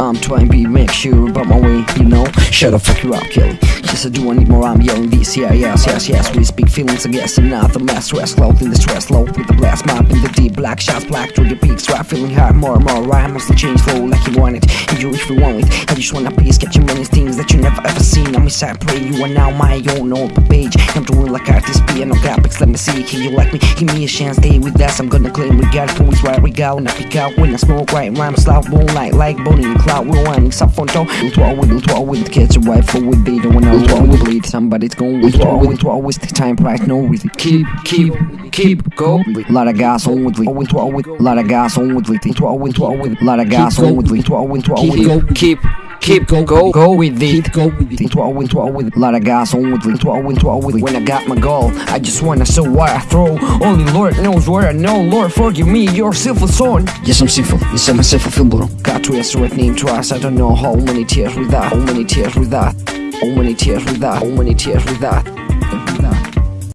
I'm trying to be make sure about my way, you know. Shut the fuck you up, Kelly. Yes, I do, I need more. I'm yelling this, yeah, yes, yes, yes. We speak feelings, I guess, and not the mass stress. Low in the stress, low blast map in the deep black shots, black through the peaks. Rap feeling hard, more and more. Rhyme mostly change flow like you want it. And you if you want it. I just wanna please get you many things that you never ever seen. I'm inside, pray you are now my own open page. I'm doing like artist, piano graphics. Let me see, can you like me? Give me a chance, stay with us. I'm gonna claim regard to who's right, we got And I pick out when I smoke, right, rhyme, slow, moonlight, like bony and cloud. We're winding, stop phone, toe. Do twirl with, do twirl with, catch a rifle with beat. When I twirl with bleed, somebody's going with twirl with, with, the time right no really. Keep, keep, keep, go. Lot of gas on with, with, with, lot of gas on with, with, twirl with, with, lot of gas on with, with, with, with. Keep, keep, keep, go, go with it. Keep go with it. Twirl with, twirl with, lot of gas on with, with, twirl with, twirl with. When I got my goal, I just wanna show what I throw. Only Lord knows where I know. Lord, forgive me, you're sinful son. Yes, I'm sinful. Yes, I'm a sinful film, bro. Got to resurrect name twice. I don't know how many tears with that. How many tears with that. How many tears with that. How many tears with that.